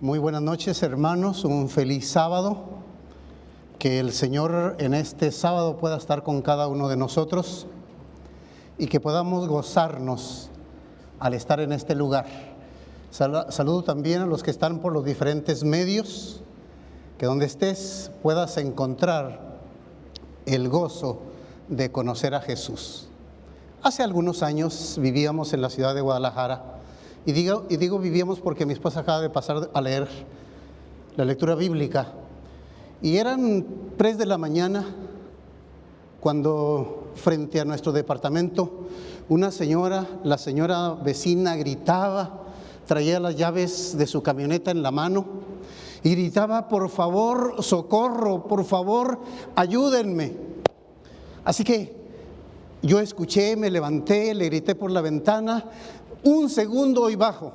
Muy buenas noches, hermanos. Un feliz sábado. Que el Señor en este sábado pueda estar con cada uno de nosotros y que podamos gozarnos al estar en este lugar. Saludo también a los que están por los diferentes medios, que donde estés puedas encontrar el gozo de conocer a Jesús. Hace algunos años vivíamos en la ciudad de Guadalajara y digo, vivíamos porque mi esposa acaba de pasar a leer la lectura bíblica. Y eran tres de la mañana cuando frente a nuestro departamento una señora, la señora vecina gritaba, traía las llaves de su camioneta en la mano y gritaba, por favor, socorro, por favor, ayúdenme. Así que yo escuché, me levanté, le grité por la ventana, un segundo y bajo.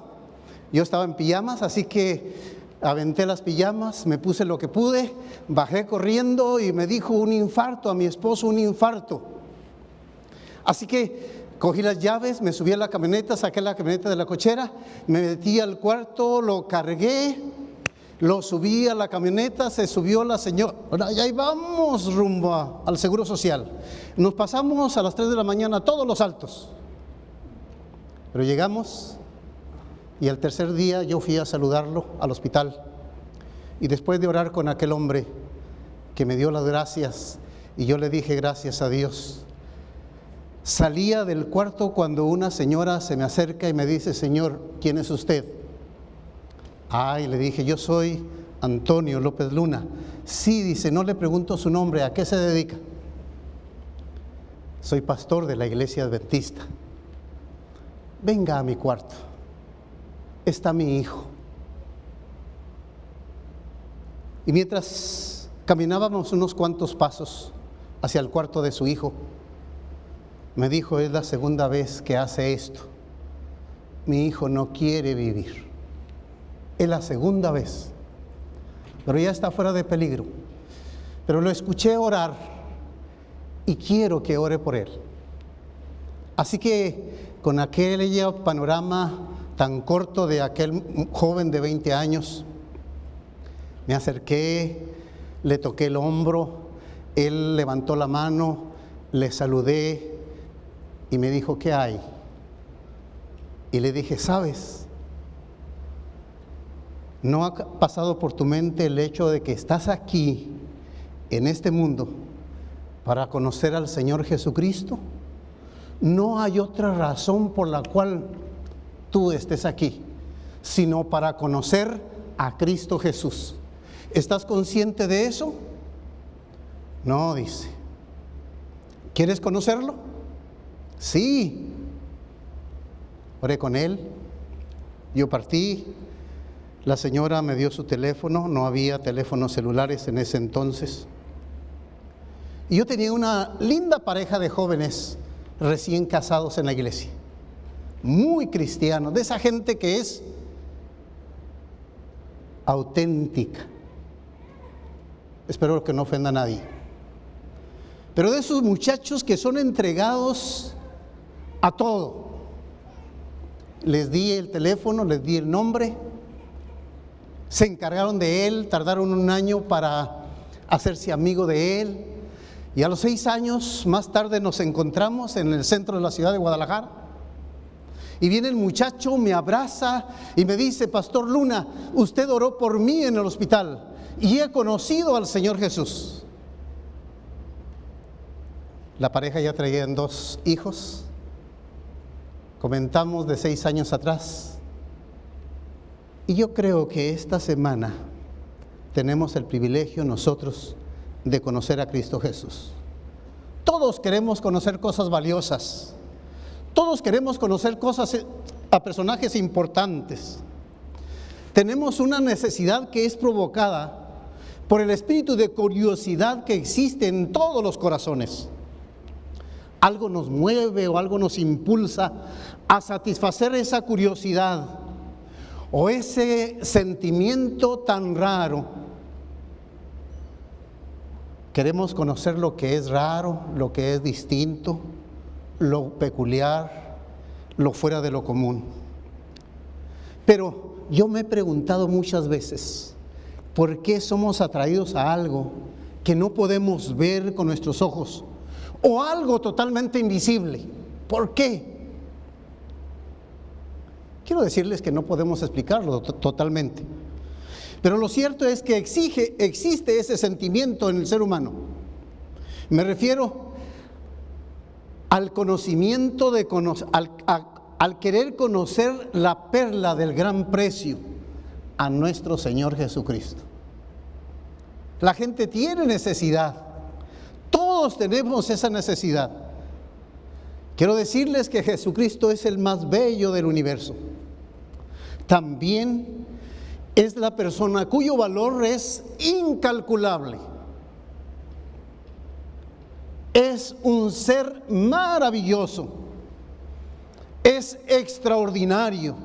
Yo estaba en pijamas, así que aventé las pijamas, me puse lo que pude, bajé corriendo y me dijo un infarto a mi esposo, un infarto. Así que cogí las llaves, me subí a la camioneta, saqué la camioneta de la cochera, me metí al cuarto, lo cargué, lo subí a la camioneta, se subió la señora, y ahí vamos rumbo al Seguro Social. Nos pasamos a las 3 de la mañana todos los altos. Pero llegamos y el tercer día yo fui a saludarlo al hospital. Y después de orar con aquel hombre que me dio las gracias y yo le dije gracias a Dios, salía del cuarto cuando una señora se me acerca y me dice, Señor, ¿quién es usted? Ay, le dije, yo soy Antonio López Luna. Sí, dice, no le pregunto su nombre, ¿a qué se dedica? Soy pastor de la iglesia adventista venga a mi cuarto, está mi hijo. Y mientras caminábamos unos cuantos pasos hacia el cuarto de su hijo, me dijo, es la segunda vez que hace esto. Mi hijo no quiere vivir. Es la segunda vez. Pero ya está fuera de peligro. Pero lo escuché orar y quiero que ore por él. Así que con aquel panorama tan corto de aquel joven de 20 años, me acerqué, le toqué el hombro, él levantó la mano, le saludé y me dijo, ¿qué hay? Y le dije, ¿sabes? ¿No ha pasado por tu mente el hecho de que estás aquí, en este mundo, para conocer al Señor Jesucristo? No hay otra razón por la cual tú estés aquí, sino para conocer a Cristo Jesús. ¿Estás consciente de eso? No, dice. ¿Quieres conocerlo? Sí. Oré con él. Yo partí. La señora me dio su teléfono. No había teléfonos celulares en ese entonces. Y yo tenía una linda pareja de jóvenes recién casados en la iglesia. Muy cristianos, de esa gente que es auténtica. Espero que no ofenda a nadie. Pero de esos muchachos que son entregados a todo. Les di el teléfono, les di el nombre, se encargaron de él, tardaron un año para hacerse amigo de él, y a los seis años más tarde nos encontramos en el centro de la ciudad de Guadalajara. Y viene el muchacho, me abraza y me dice, Pastor Luna, usted oró por mí en el hospital y he conocido al Señor Jesús. La pareja ya traían dos hijos. Comentamos de seis años atrás. Y yo creo que esta semana tenemos el privilegio nosotros de conocer a Cristo Jesús. Todos queremos conocer cosas valiosas. Todos queremos conocer cosas eh, a personajes importantes. Tenemos una necesidad que es provocada por el espíritu de curiosidad que existe en todos los corazones. Algo nos mueve o algo nos impulsa a satisfacer esa curiosidad o ese sentimiento tan raro Queremos conocer lo que es raro, lo que es distinto, lo peculiar, lo fuera de lo común. Pero yo me he preguntado muchas veces, ¿por qué somos atraídos a algo que no podemos ver con nuestros ojos? O algo totalmente invisible. ¿Por qué? Quiero decirles que no podemos explicarlo totalmente. Pero lo cierto es que exige, existe ese sentimiento en el ser humano. Me refiero al conocimiento de al, al querer conocer la perla del gran precio a nuestro Señor Jesucristo. La gente tiene necesidad. Todos tenemos esa necesidad. Quiero decirles que Jesucristo es el más bello del universo. También es la persona cuyo valor es incalculable. Es un ser maravilloso. Es extraordinario.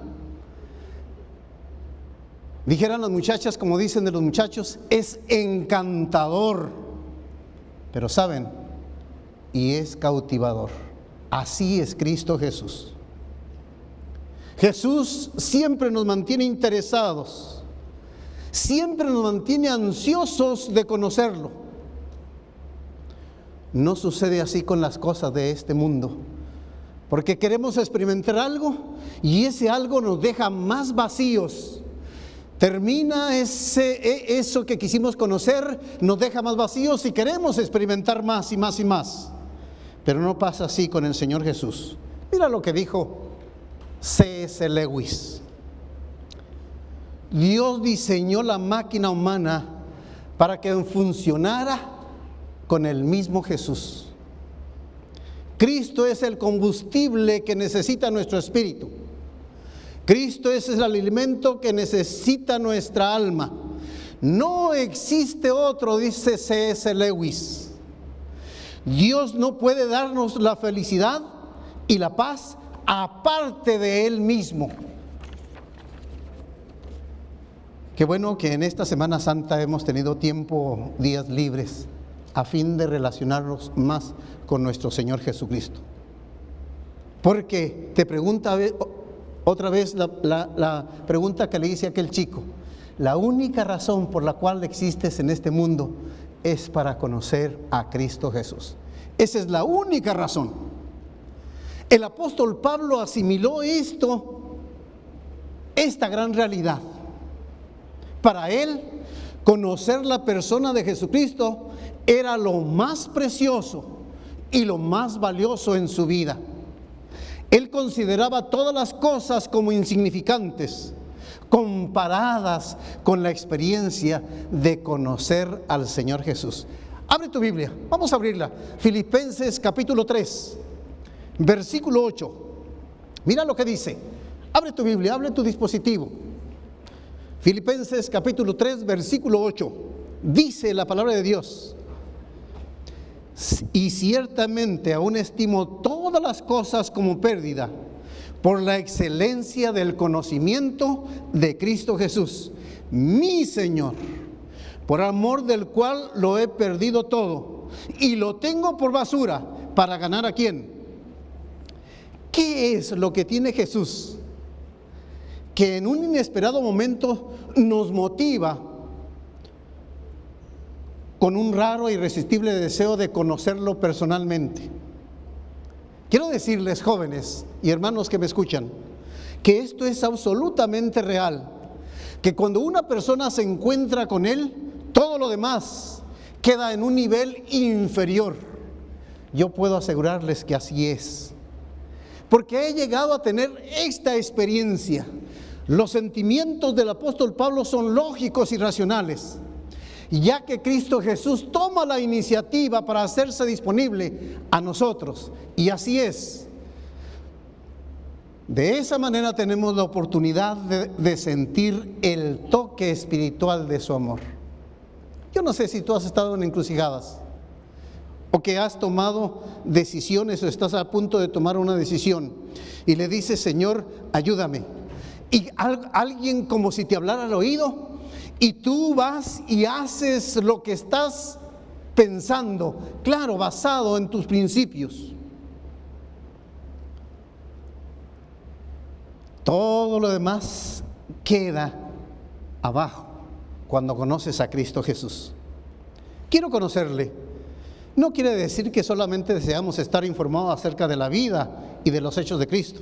Dijeran las muchachas, como dicen de los muchachos, es encantador. Pero saben, y es cautivador. Así es Cristo Jesús. Jesús siempre nos mantiene interesados siempre nos mantiene ansiosos de conocerlo. No sucede así con las cosas de este mundo, porque queremos experimentar algo y ese algo nos deja más vacíos. Termina ese, e, eso que quisimos conocer, nos deja más vacíos y queremos experimentar más y más y más. Pero no pasa así con el Señor Jesús. Mira lo que dijo C.S. Lewis. Dios diseñó la máquina humana para que funcionara con el mismo Jesús. Cristo es el combustible que necesita nuestro espíritu. Cristo es el alimento que necesita nuestra alma. No existe otro, dice C.S. Lewis. Dios no puede darnos la felicidad y la paz aparte de Él mismo. Qué bueno que en esta Semana Santa hemos tenido tiempo, días libres, a fin de relacionarnos más con nuestro Señor Jesucristo. Porque te pregunta otra vez la, pregunta que le hice a aquel chico. La única razón por la cual existes en este mundo es para conocer a Cristo Jesús. Esa es la única razón. El apóstol Pablo asimiló esto, esta gran realidad. Para él, conocer la persona de Jesucristo era lo más precioso y lo más valioso en su vida. Él consideraba todas las cosas como insignificantes, comparadas con la experiencia de conocer al Señor Jesús. Abre tu Biblia, vamos a abrirla. Filipenses capítulo 3, versículo 8. Mira lo que dice. Abre tu Biblia, abre tu dispositivo. Filipenses capítulo 3, versículo 8, dice la palabra de Dios, y ciertamente aún estimo todas las cosas como pérdida por la excelencia del conocimiento de Cristo Jesús, mi Señor, por amor del cual lo he perdido todo y lo tengo por basura para ganar a quién. ¿Qué es lo que tiene Jesús? Que en un inesperado momento nos motiva con un raro e irresistible deseo de conocerlo personalmente. Quiero decirles, jóvenes y hermanos que me escuchan, que esto es absolutamente real, que cuando una persona se encuentra con Él, todo lo demás queda en un nivel inferior. Yo puedo asegurarles que así es, porque he llegado a tener esta experiencia los sentimientos del apóstol Pablo son lógicos y racionales, ya que Cristo Jesús toma la iniciativa para hacerse disponible a nosotros. Y así es. De esa manera tenemos la oportunidad de, sentir el toque espiritual de su amor. Yo no sé si tú has estado en encrucijadas o que has tomado decisiones o estás a punto de tomar una decisión y le dices, Señor, ayúdame y alguien como si te hablara al oído y tú vas y haces lo que estás pensando, claro, basado en tus principios. Todo lo demás queda abajo cuando conoces a Cristo Jesús. Quiero conocerle. No quiere decir que solamente deseamos estar informados acerca de la vida y de los hechos de Cristo.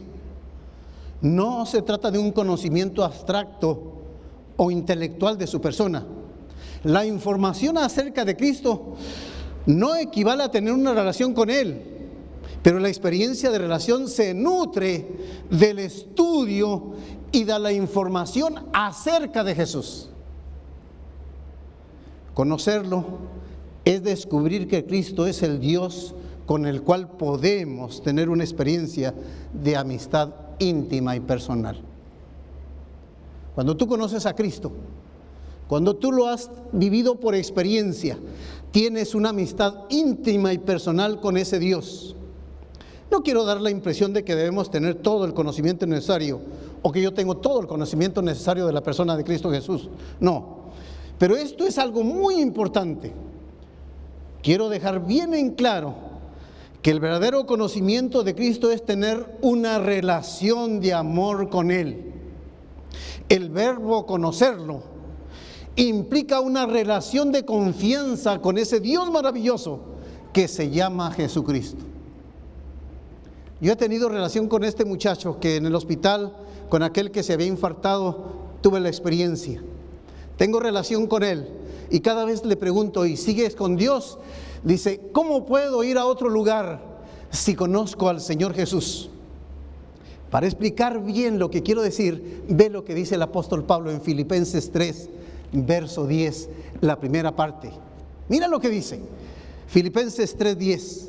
No se trata de un conocimiento abstracto o intelectual de su persona. La información acerca de Cristo no equivale a tener una relación con Él, pero la experiencia de relación se nutre del estudio y de la información acerca de Jesús. Conocerlo es descubrir que Cristo es el Dios con el cual podemos tener una experiencia de amistad íntima y personal. Cuando tú conoces a Cristo, cuando tú lo has vivido por experiencia, tienes una amistad íntima y personal con ese Dios. No quiero dar la impresión de que debemos tener todo el conocimiento necesario o que yo tengo todo el conocimiento necesario de la persona de Cristo Jesús. No, pero esto es algo muy importante. Quiero dejar bien en claro que el verdadero conocimiento de Cristo es tener una relación de amor con Él. El verbo conocerlo implica una relación de confianza con ese Dios maravilloso que se llama Jesucristo. Yo he tenido relación con este muchacho que en el hospital, con aquel que se había infartado, tuve la experiencia. Tengo relación con él y cada vez le pregunto, ¿y sigues con Dios? Dice, ¿cómo puedo ir a otro lugar si conozco al Señor Jesús? Para explicar bien lo que quiero decir, ve lo que dice el apóstol Pablo en Filipenses 3, verso 10, la primera parte. Mira lo que dice. Filipenses 3, 10.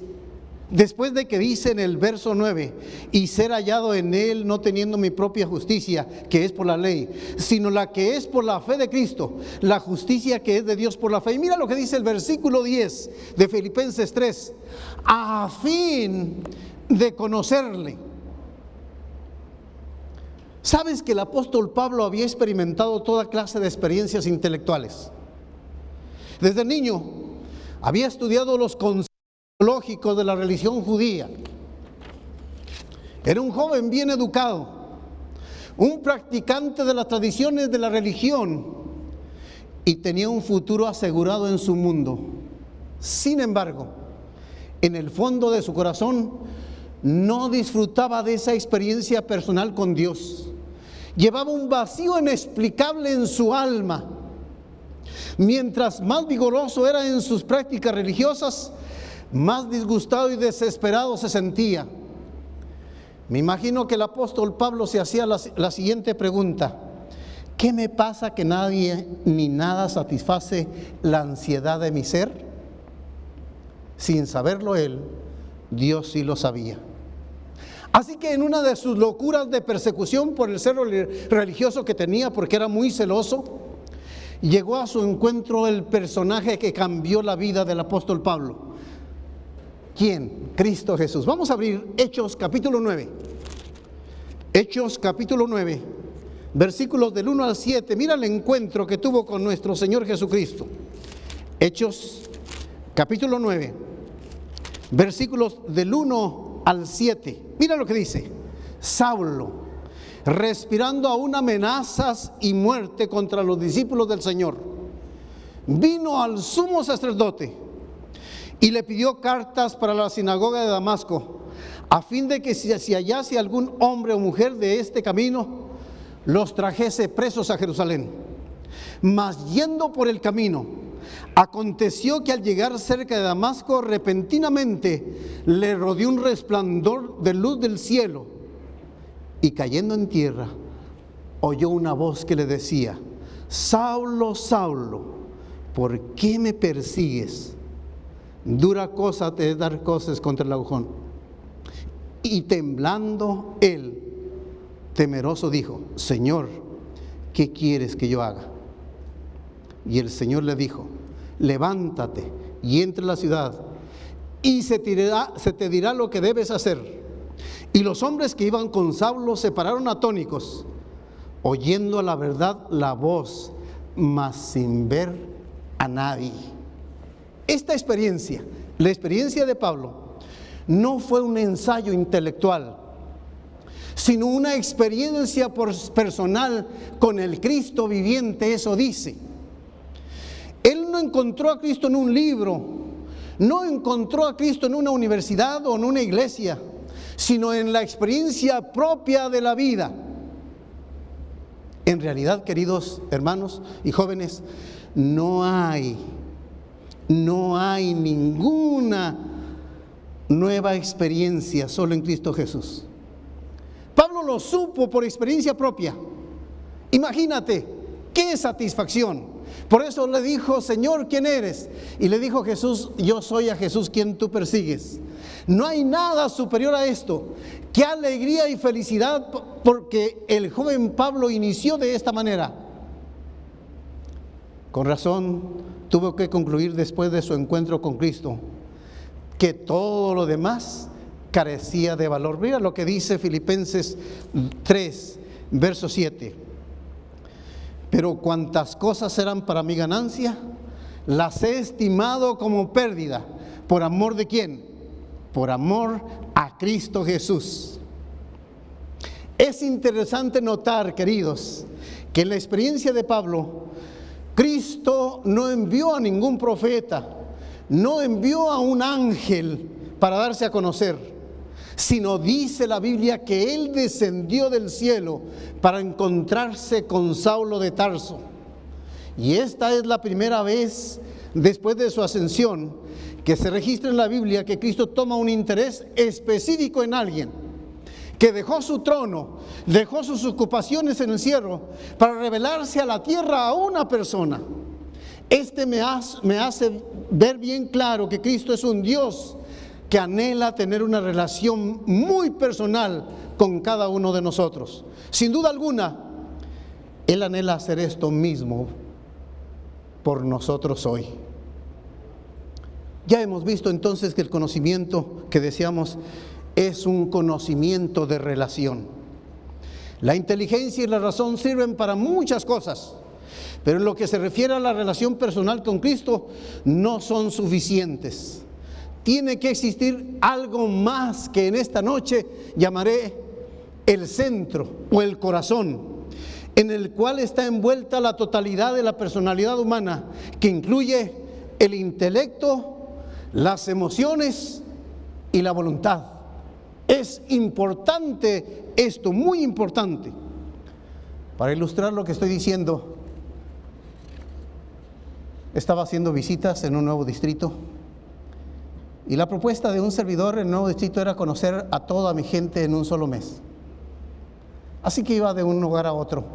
Después de que dice en el verso 9, y ser hallado en él no teniendo mi propia justicia, que es por la ley, sino la que es por la fe de Cristo, la justicia que es de Dios por la fe. Y mira lo que dice el versículo 10 de Filipenses 3, a fin de conocerle. ¿Sabes que el apóstol Pablo había experimentado toda clase de experiencias intelectuales? Desde niño había estudiado los conceptos de la religión judía. Era un joven bien educado, un practicante de las tradiciones de la religión y tenía un futuro asegurado en su mundo. Sin embargo, en el fondo de su corazón no disfrutaba de esa experiencia personal con Dios. Llevaba un vacío inexplicable en su alma. Mientras más vigoroso era en sus prácticas religiosas, más disgustado y desesperado se sentía. Me imagino que el apóstol Pablo se hacía la, siguiente pregunta. ¿Qué me pasa que nadie ni nada satisface la ansiedad de mi ser? Sin saberlo él, Dios sí lo sabía. Así que en una de sus locuras de persecución por el ser religioso que tenía, porque era muy celoso, llegó a su encuentro el personaje que cambió la vida del apóstol Pablo. ¿Quién? Cristo Jesús. Vamos a abrir Hechos capítulo 9. Hechos capítulo 9, versículos del 1 al 7. Mira el encuentro que tuvo con nuestro Señor Jesucristo. Hechos capítulo 9, versículos del 1 al 7. Mira lo que dice. Saulo, respirando aún amenazas y muerte contra los discípulos del Señor, vino al sumo sacerdote y le pidió cartas para la sinagoga de Damasco, a fin de que si, hallase algún hombre o mujer de este camino, los trajese presos a Jerusalén. Mas yendo por el camino, aconteció que al llegar cerca de Damasco, repentinamente le rodeó un resplandor de luz del cielo, y cayendo en tierra, oyó una voz que le decía, Saulo, Saulo, ¿por qué me persigues? Dura cosa te dar cosas contra el agujón. Y temblando él, temeroso, dijo, Señor, ¿qué quieres que yo haga? Y el Señor le dijo, levántate y entra a la ciudad y se, se te dirá lo que debes hacer. Y los hombres que iban con Saulo se pararon atónicos, oyendo a la verdad la voz, mas sin ver a nadie. Esta experiencia, la experiencia de Pablo, no fue un ensayo intelectual, sino una experiencia personal con el Cristo viviente, eso dice. Él no encontró a Cristo en un libro, no encontró a Cristo en una universidad o en una iglesia, sino en la experiencia propia de la vida. En realidad, queridos hermanos y jóvenes, no hay, no hay ninguna nueva experiencia solo en Cristo Jesús. Pablo lo supo por experiencia propia. Imagínate, qué satisfacción. Por eso le dijo, Señor, ¿quién eres? Y le dijo Jesús, yo soy a Jesús quien tú persigues. No hay nada superior a esto. Qué alegría y felicidad porque el joven Pablo inició de esta manera. Con razón tuvo que concluir después de su encuentro con Cristo que todo lo demás carecía de valor. Mira lo que dice Filipenses 3, verso 7. Pero cuantas cosas eran para mi ganancia, las he estimado como pérdida. ¿Por amor de quién? Por amor a Cristo Jesús. Es interesante notar, queridos, que en la experiencia de Pablo, no envió a ningún profeta, no envió a un ángel para darse a conocer, sino dice la Biblia que él descendió del cielo para encontrarse con Saulo de Tarso. Y esta es la primera vez después de su ascensión que se registra en la Biblia que Cristo toma un interés específico en alguien, que dejó su trono, dejó sus ocupaciones en el cielo para revelarse a la tierra a una persona. Este me hace, ver bien claro que Cristo es un Dios que anhela tener una relación muy personal con cada uno de nosotros. Sin duda alguna, Él anhela hacer esto mismo por nosotros hoy. Ya hemos visto entonces que el conocimiento que deseamos es un conocimiento de relación. La inteligencia y la razón sirven para muchas cosas pero en lo que se refiere a la relación personal con Cristo, no son suficientes. Tiene que existir algo más que en esta noche llamaré el centro o el corazón, en el cual está envuelta la totalidad de la personalidad humana, que incluye el intelecto, las emociones y la voluntad. Es importante esto, muy importante. Para ilustrar lo que estoy diciendo, estaba haciendo visitas en un nuevo distrito y la propuesta de un servidor en el nuevo distrito era conocer a toda mi gente en un solo mes. Así que iba de un lugar a otro.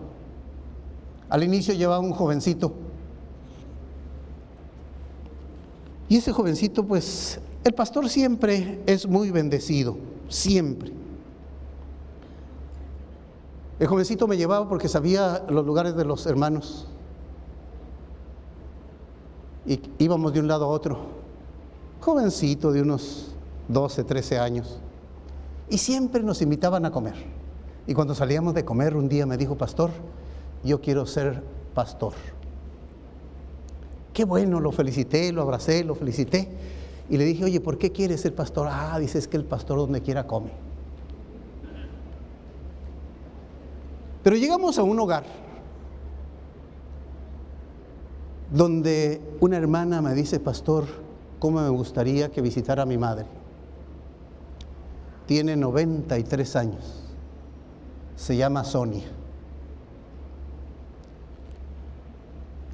Al inicio llevaba un jovencito. Y ese jovencito, pues, el pastor siempre es muy bendecido, siempre. El jovencito me llevaba porque sabía los lugares de los hermanos y íbamos de un lado a otro, jovencito de unos 12, 13 años, y siempre nos invitaban a comer. Y cuando salíamos de comer, un día me dijo, pastor, yo quiero ser pastor. Qué bueno, lo felicité, lo abracé, lo felicité. Y le dije, oye, ¿por qué quieres ser pastor? Ah, dices que el pastor donde quiera come. Pero llegamos a un hogar donde una hermana me dice, pastor, ¿cómo me gustaría que visitara a mi madre? Tiene 93 años, se llama Sonia.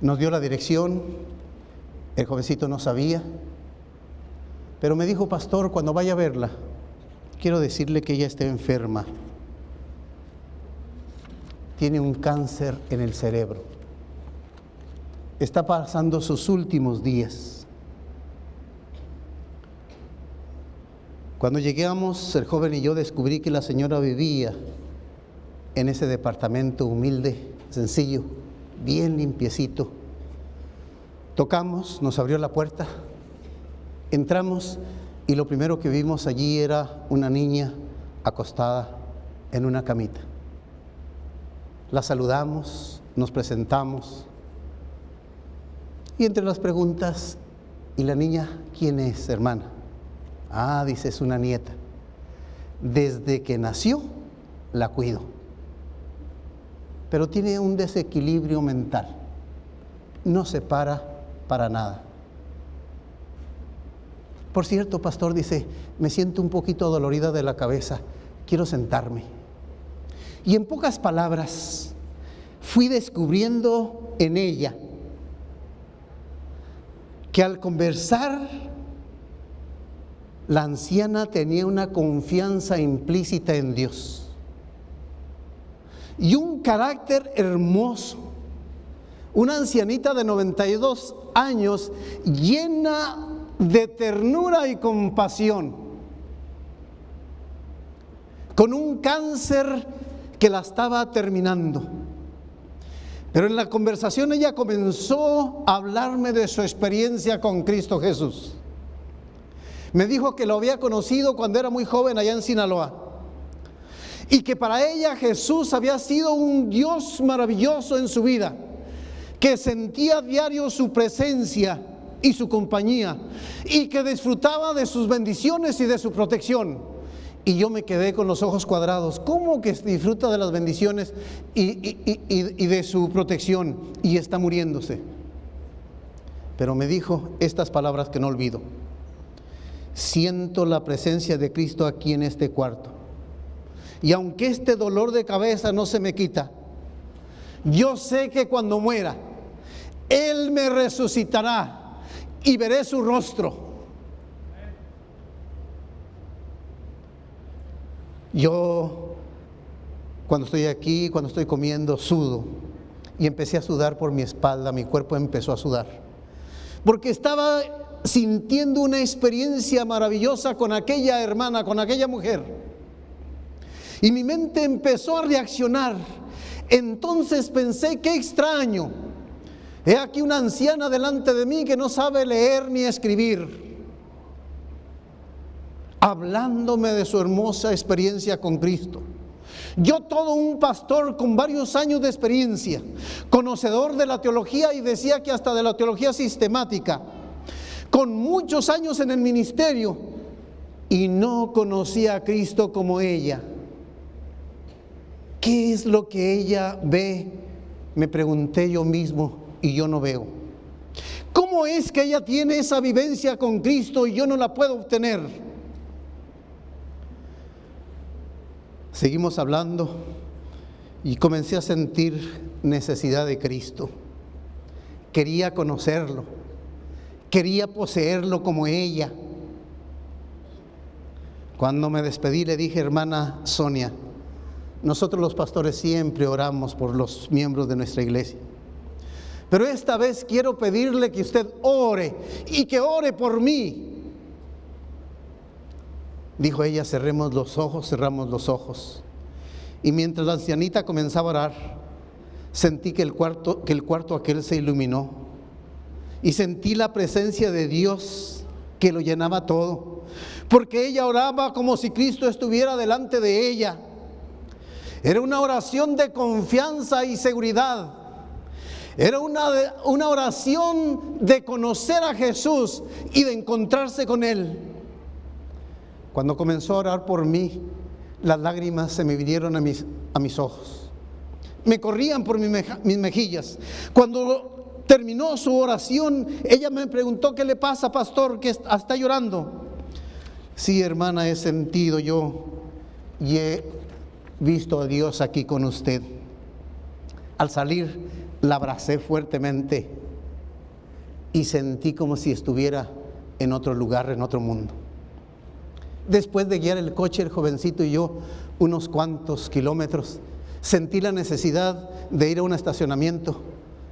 Nos dio la dirección, el jovencito no sabía, pero me dijo, pastor, cuando vaya a verla, quiero decirle que ella está enferma. Tiene un cáncer en el cerebro está pasando sus últimos días. Cuando llegamos, el joven y yo descubrí que la señora vivía en ese departamento humilde, sencillo, bien limpiecito. Tocamos, nos abrió la puerta, entramos y lo primero que vimos allí era una niña acostada en una camita. La saludamos, nos presentamos, y entre las preguntas, ¿y la niña quién es, hermana? Ah, dice, es una nieta. Desde que nació, la cuido. Pero tiene un desequilibrio mental. No se para para nada. Por cierto, pastor dice, me siento un poquito dolorida de la cabeza, quiero sentarme. Y en pocas palabras, fui descubriendo en ella que al conversar, la anciana tenía una confianza implícita en Dios y un carácter hermoso. Una ancianita de 92 años llena de ternura y compasión, con un cáncer que la estaba terminando. Pero en la conversación ella comenzó a hablarme de su experiencia con Cristo Jesús. Me dijo que lo había conocido cuando era muy joven allá en Sinaloa. Y que para ella Jesús había sido un Dios maravilloso en su vida. Que sentía diario su presencia y su compañía. Y que disfrutaba de sus bendiciones y de su protección. Y yo me quedé con los ojos cuadrados. ¿Cómo que disfruta de las bendiciones y, y de su protección y está muriéndose? Pero me dijo estas palabras que no olvido siento la presencia de Cristo aquí en este cuarto. Y aunque este dolor de cabeza no se me quita, yo sé que cuando muera, Él me resucitará y veré su rostro. Yo, cuando estoy aquí, cuando estoy comiendo, sudo. Y empecé a sudar por mi espalda, mi cuerpo empezó a sudar. Porque estaba sintiendo una experiencia maravillosa con aquella hermana, con aquella mujer. Y mi mente empezó a reaccionar. Entonces pensé, qué extraño. He aquí una anciana delante de mí que no sabe leer ni escribir. Hablándome de su hermosa experiencia con Cristo. Yo todo un pastor con varios años de experiencia, conocedor de la teología y decía que hasta de la teología sistemática con muchos años en el ministerio y no conocía a Cristo como ella. ¿Qué es lo que ella ve? Me pregunté yo mismo y yo no veo. ¿Cómo es que ella tiene esa vivencia con Cristo y yo no la puedo obtener? Seguimos hablando y comencé a sentir necesidad de Cristo. Quería conocerlo Quería poseerlo como ella. Cuando me despedí le dije, hermana Sonia, nosotros los pastores siempre oramos por los miembros de nuestra iglesia. Pero esta vez quiero pedirle que usted ore y que ore por mí. Dijo ella, cerremos los ojos, cerramos los ojos. Y mientras la ancianita comenzaba a orar, sentí que el cuarto, que el cuarto aquel se iluminó y sentí la presencia de Dios que lo llenaba todo. Porque ella oraba como si Cristo estuviera delante de ella. Era una oración de confianza y seguridad. Era una, una oración de conocer a Jesús y de encontrarse con Él. Cuando comenzó a orar por mí, las lágrimas se me vinieron a mis, a mis ojos. Me corrían por mis mejillas. Cuando terminó su oración, ella me preguntó, ¿qué le pasa, pastor? Que está llorando. Sí, hermana, he sentido yo y he visto a Dios aquí con usted. Al salir, la abracé fuertemente y sentí como si estuviera en otro lugar, en otro mundo. Después de guiar el coche, el jovencito y yo, unos cuantos kilómetros, sentí la necesidad de ir a un estacionamiento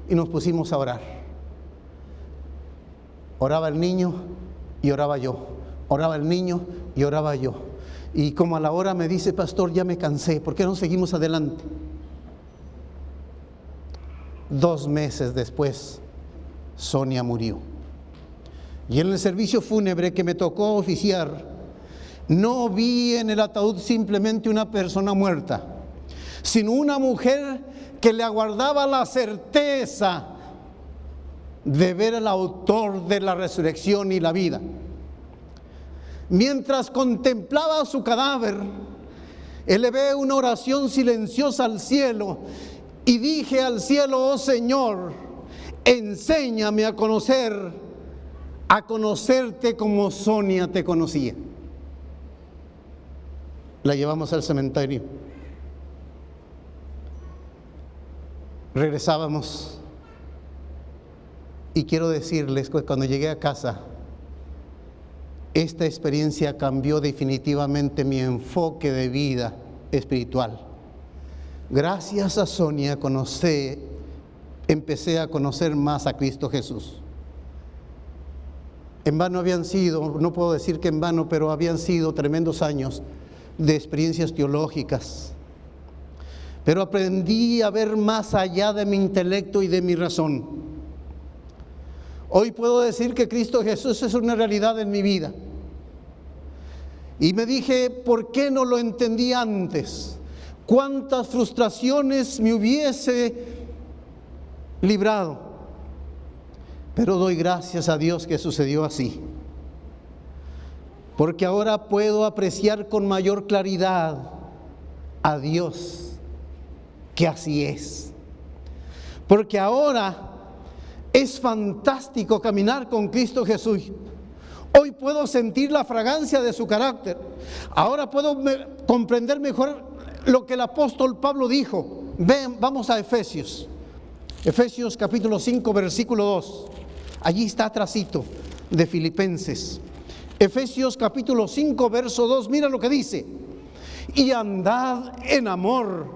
y nos pusimos a orar. Oraba el niño y oraba yo. Oraba el niño y oraba yo. Y como a la hora me dice, pastor, ya me cansé, ¿por qué no seguimos adelante? Dos meses después, Sonia murió. Y en el servicio fúnebre que me tocó oficiar, no vi en el ataúd simplemente una persona muerta, sino una mujer que le aguardaba la certeza de ver al autor de la resurrección y la vida. Mientras contemplaba su cadáver, elevé una oración silenciosa al cielo y dije al cielo, oh Señor, enséñame a conocer, a conocerte como Sonia te conocía. La llevamos al cementerio. Regresábamos y quiero decirles que cuando llegué a casa, esta experiencia cambió definitivamente mi enfoque de vida espiritual. Gracias a Sonia conocí, empecé a conocer más a Cristo Jesús. En vano habían sido, no puedo decir que en vano, pero habían sido tremendos años de experiencias teológicas. Pero aprendí a ver más allá de mi intelecto y de mi razón. Hoy puedo decir que Cristo Jesús es una realidad en mi vida. Y me dije, ¿por qué no lo entendí antes? ¿Cuántas frustraciones me hubiese librado? Pero doy gracias a Dios que sucedió así. Porque ahora puedo apreciar con mayor claridad a Dios, que así es. Porque ahora es fantástico caminar con Cristo Jesús. Hoy puedo sentir la fragancia de su carácter. Ahora puedo comprender mejor lo que el apóstol Pablo dijo. Ven, vamos a Efesios. Efesios capítulo 5, versículo 2. Allí está tracito de Filipenses. Efesios capítulo 5, verso 2. Mira lo que dice. Y andad en amor,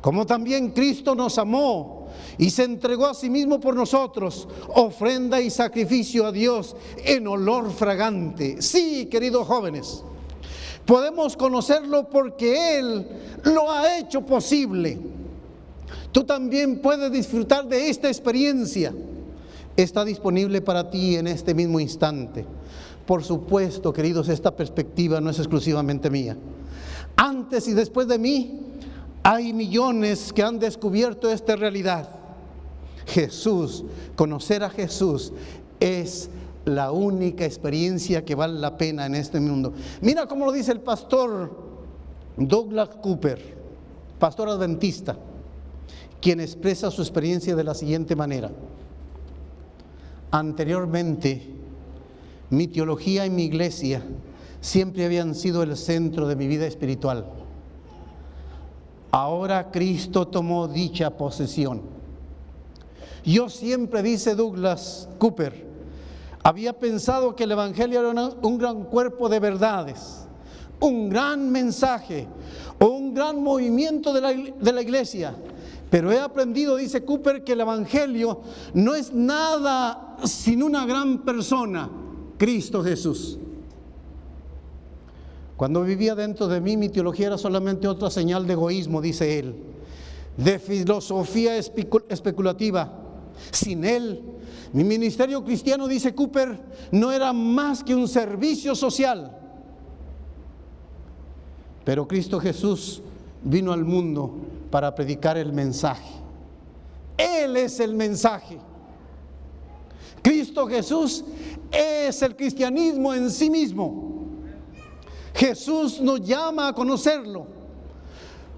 como también Cristo nos amó y se entregó a sí mismo por nosotros, ofrenda y sacrificio a Dios en olor fragante. Sí, queridos jóvenes, podemos conocerlo porque Él lo ha hecho posible. Tú también puedes disfrutar de esta experiencia. Está disponible para ti en este mismo instante. Por supuesto, queridos, esta perspectiva no es exclusivamente mía. Antes y después de mí, hay millones que han descubierto esta realidad. Jesús, conocer a Jesús es la única experiencia que vale la pena en este mundo. Mira cómo lo dice el pastor Douglas Cooper, pastor adventista, quien expresa su experiencia de la siguiente manera. Anteriormente, mi teología y mi iglesia siempre habían sido el centro de mi vida espiritual. Ahora Cristo tomó dicha posesión yo siempre, dice Douglas Cooper, había pensado que el Evangelio era un gran cuerpo de verdades, un gran mensaje un gran movimiento de la, de la iglesia. Pero he aprendido, dice Cooper, que el Evangelio no es nada sin una gran persona, Cristo Jesús. Cuando vivía dentro de mí, mi teología era solamente otra señal de egoísmo, dice él, de filosofía especulativa sin Él, mi ministerio cristiano, dice Cooper, no era más que un servicio social. Pero Cristo Jesús vino al mundo para predicar el mensaje. Él es el mensaje. Cristo Jesús es el cristianismo en sí mismo. Jesús nos llama a conocerlo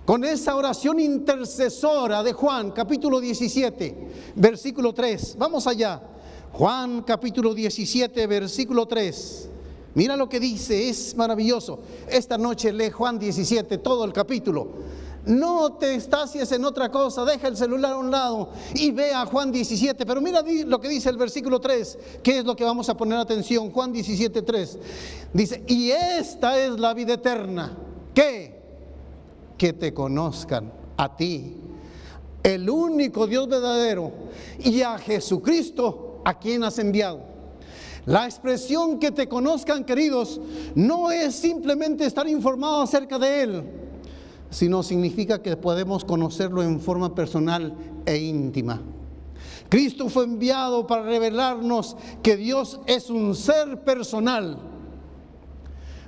con esa oración intercesora de Juan, capítulo 17, versículo 3. Vamos allá. Juan, capítulo 17, versículo 3. Mira lo que dice, es maravilloso. Esta noche lee Juan 17, todo el capítulo. No te estacies en otra cosa, deja el celular a un lado y ve a Juan 17. Pero mira lo que dice el versículo 3, que es lo que vamos a poner atención. Juan 17, 3. Dice, y esta es la vida eterna. ¿Qué? que te conozcan a ti, el único Dios verdadero, y a Jesucristo a quien has enviado. La expresión que te conozcan, queridos, no es simplemente estar informado acerca de Él, sino significa que podemos conocerlo en forma personal e íntima. Cristo fue enviado para revelarnos que Dios es un ser personal.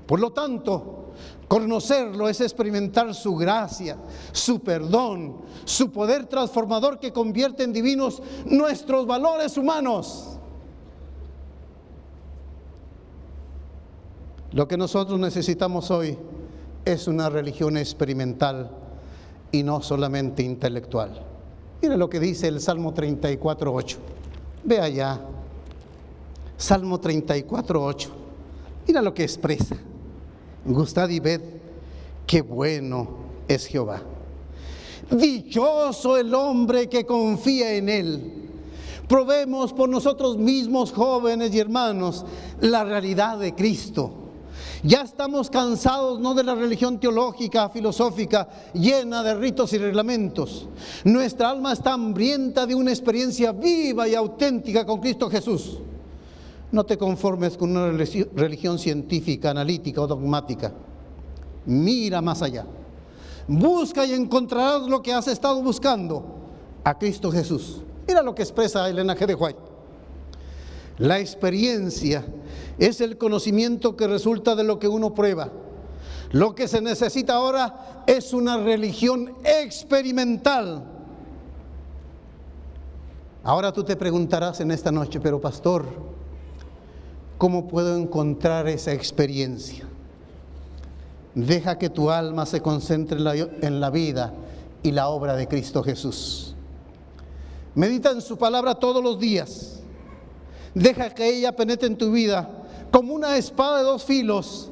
Por lo tanto, Conocerlo es experimentar su gracia, su perdón, su poder transformador que convierte en divinos nuestros valores humanos. Lo que nosotros necesitamos hoy es una religión experimental y no solamente intelectual. Mira lo que dice el Salmo 34.8. Ve allá. Salmo 34.8. Mira lo que expresa. Gustad y ved qué bueno es Jehová. Dichoso el hombre que confía en él. Probemos por nosotros mismos, jóvenes y hermanos, la realidad de Cristo. Ya estamos cansados no de la religión teológica, filosófica, llena de ritos y reglamentos. Nuestra alma está hambrienta de una experiencia viva y auténtica con Cristo Jesús. No te conformes con una religión científica, analítica o dogmática. Mira más allá. Busca y encontrarás lo que has estado buscando, a Cristo Jesús. Mira lo que expresa Elena G. de White. La experiencia es el conocimiento que resulta de lo que uno prueba. Lo que se necesita ahora es una religión experimental. Ahora tú te preguntarás en esta noche, pero pastor, ¿cómo puedo encontrar esa experiencia? Deja que tu alma se concentre en la, vida y la obra de Cristo Jesús. Medita en su palabra todos los días. Deja que ella penetre en tu vida como una espada de dos filos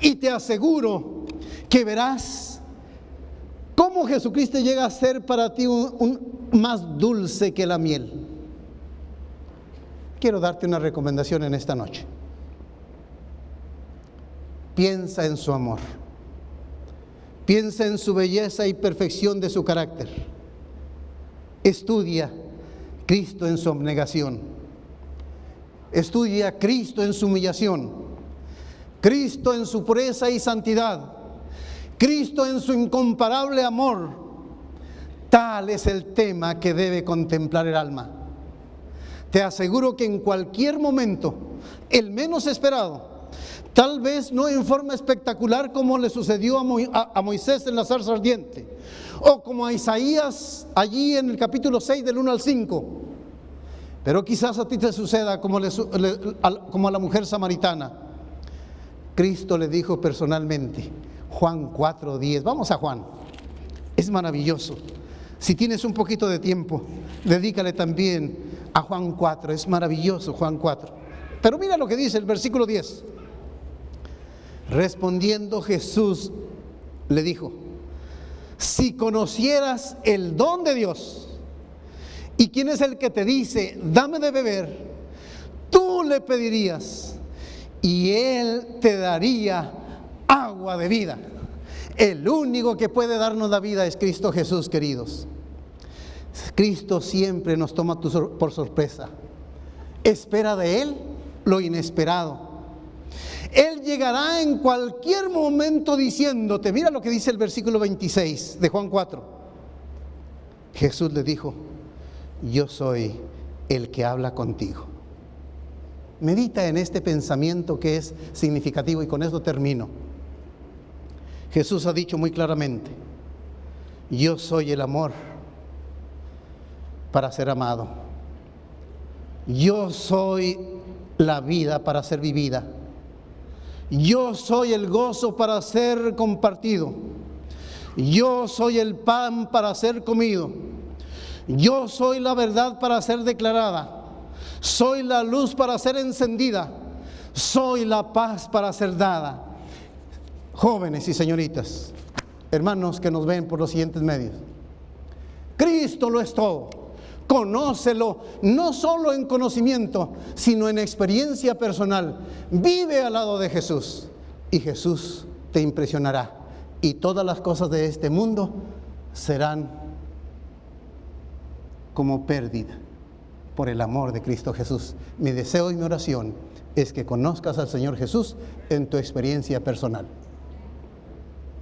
y te aseguro que verás cómo Jesucristo llega a ser para ti un, más dulce que la miel. Quiero darte una recomendación en esta noche. Piensa en su amor. Piensa en su belleza y perfección de su carácter. Estudia Cristo en su abnegación. Estudia Cristo en su humillación. Cristo en su pureza y santidad. Cristo en su incomparable amor. Tal es el tema que debe contemplar el alma. Te aseguro que en cualquier momento, el menos esperado, Tal vez no en forma espectacular como le sucedió a, Moisés en la zarza ardiente, o como a Isaías allí en el capítulo 6 del 1 al 5. Pero quizás a ti te suceda como, como a la mujer samaritana. Cristo le dijo personalmente, Juan 4, 10, vamos a Juan, es maravilloso. Si tienes un poquito de tiempo, dedícale también a Juan 4, es maravilloso Juan 4. Pero mira lo que dice el versículo 10. Respondiendo Jesús le dijo, si conocieras el don de Dios y quién es el que te dice, dame de beber, tú le pedirías y él te daría agua de vida. El único que puede darnos la vida es Cristo Jesús, queridos. Cristo siempre nos toma por sorpresa. Espera de Él lo inesperado. Él llegará en cualquier momento diciéndote, mira lo que dice el versículo 26 de Juan 4. Jesús le dijo, yo soy el que habla contigo. Medita en este pensamiento que es significativo y con esto termino. Jesús ha dicho muy claramente, yo soy el amor para ser amado. Yo soy la vida para ser vivida. Yo soy el gozo para ser compartido. Yo soy el pan para ser comido. Yo soy la verdad para ser declarada. Soy la luz para ser encendida. Soy la paz para ser dada. Jóvenes y señoritas, hermanos que nos ven por los siguientes medios. Cristo lo es todo. Conócelo, no solo en conocimiento, sino en experiencia personal. Vive al lado de Jesús y Jesús te impresionará. Y todas las cosas de este mundo serán como pérdida por el amor de Cristo Jesús. Mi deseo y mi oración es que conozcas al Señor Jesús en tu experiencia personal.